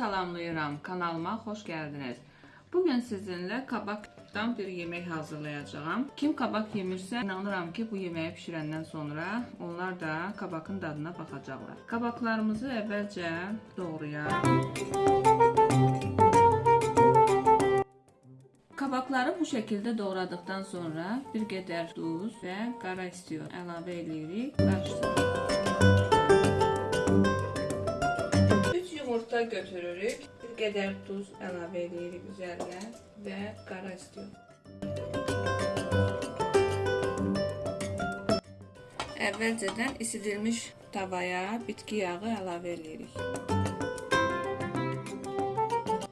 salamlayıram. Kanalıma xoş gəldiniz. Bugün sizinlə kabakdan bir yemək hazırlayacağam. Kim kabak yemirsə, inanıram ki, bu yeməyi bişirəndən sonra onlar da kabakın dadına baxacaqlar. Kabaklarımızı əvvəlcə doğrayaq. Kabakları bu şəkildə doğradıqdan sonra bir qədər duz və qara istiyor əlavə edirik, qarışdırırıq. Götürürük, bir qədər duz əlavə edirik üzərinə və qara istiyor. Əvvəlcədən isidilmiş tavaya bitki yağı əlavə edirik.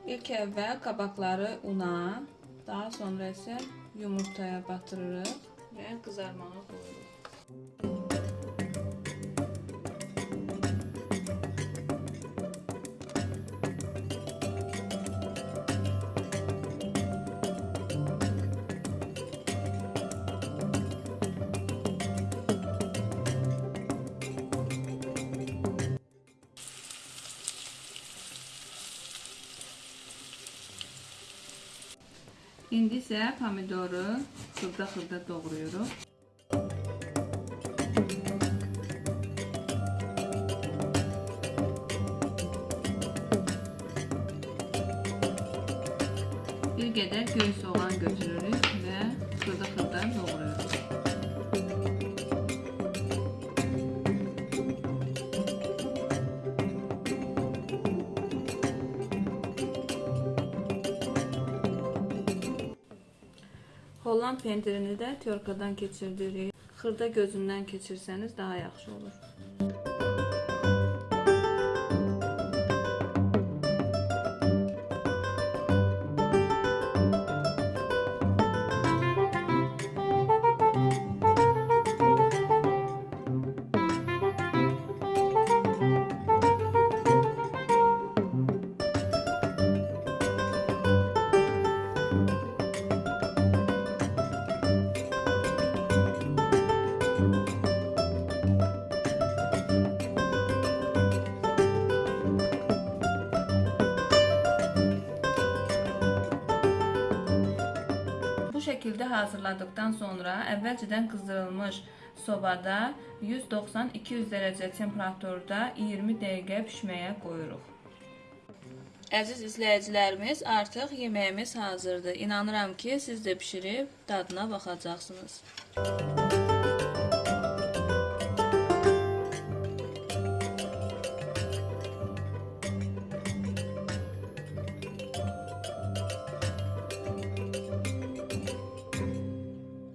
İlk əvvəl kabakları una, daha sonra isə yumurtaya batırırıq və qızarmağa qoyuruq. İndi isə pomidoru xırda-xırda doğrayırıq. Bir qədər göy soğan götürürük və xırda-xırda doğrayırıq. Holland pendirini də tyorkadan keçirdirik. Xırda gözündən keçirsəniz daha yaxşı olur. Şəkildə hazırladıktan sonra əvvəlcədən qızdırılmış sobada 190-200 dərəcə temperaturda 20 dəqiqə pişməyə qoyuruq. Əziz izləyicilərimiz, artıq yeməyimiz hazırdır. İnanıram ki, siz də bişirib dadına baxacaqsınız.